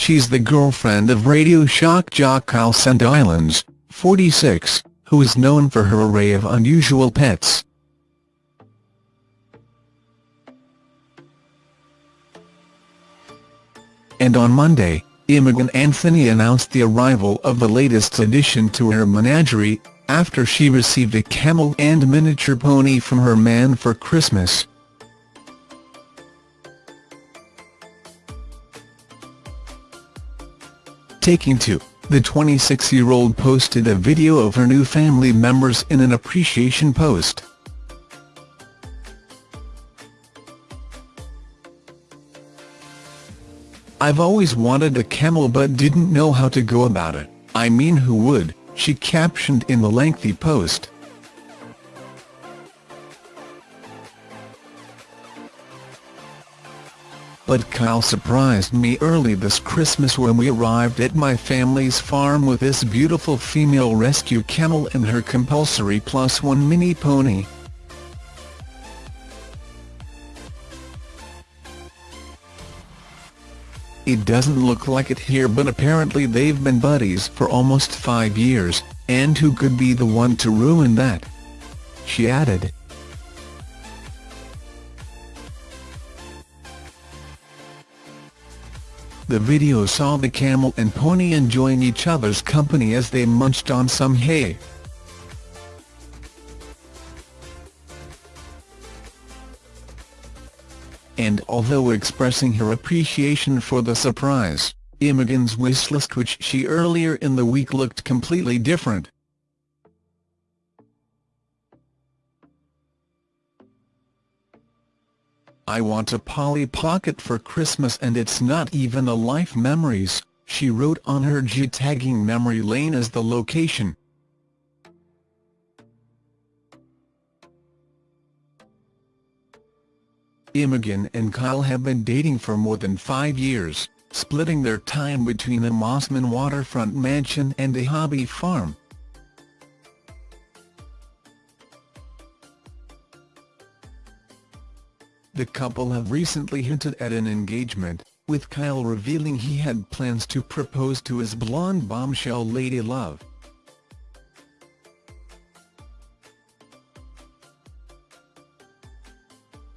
She's the girlfriend of radio shock jock Kyle Sandilands, 46, who is known for her array of unusual pets. And on Monday, Imogen Anthony announced the arrival of the latest addition to her menagerie, after she received a camel and miniature pony from her man for Christmas. Taking to, the 26-year-old posted a video of her new family members in an appreciation post. I've always wanted a camel but didn't know how to go about it, I mean who would, she captioned in the lengthy post. But Kyle surprised me early this Christmas when we arrived at my family's farm with this beautiful female rescue camel and her compulsory plus one mini pony. It doesn't look like it here but apparently they've been buddies for almost five years, and who could be the one to ruin that? She added. The video saw the camel and pony enjoying each other's company as they munched on some hay. and although expressing her appreciation for the surprise, Imogen's wishlist which she earlier in the week looked completely different. I want a Polly Pocket for Christmas and it's not even a Life Memories, she wrote on her G tagging memory lane as the location. Imogen and Kyle have been dating for more than five years, splitting their time between a Mosman waterfront mansion and a hobby farm. The couple have recently hinted at an engagement, with Kyle revealing he had plans to propose to his blonde bombshell Lady Love.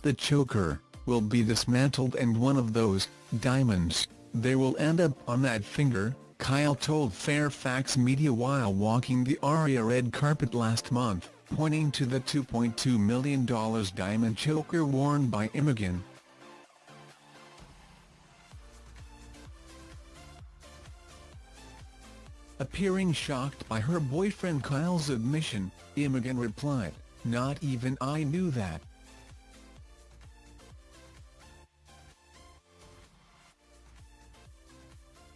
The choker, will be dismantled and one of those, diamonds, they will end up on that finger, Kyle told Fairfax Media while walking the Aria red carpet last month, pointing to the $2.2 million diamond choker worn by Imogen. Appearing shocked by her boyfriend Kyle's admission, Imogen replied, not even I knew that.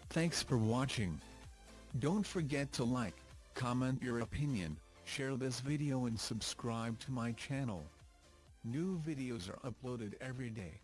Thanks for watching. Don't forget to like, comment your opinion, share this video and subscribe to my channel. New videos are uploaded every day.